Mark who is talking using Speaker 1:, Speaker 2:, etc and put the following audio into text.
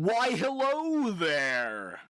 Speaker 1: Why, hello there!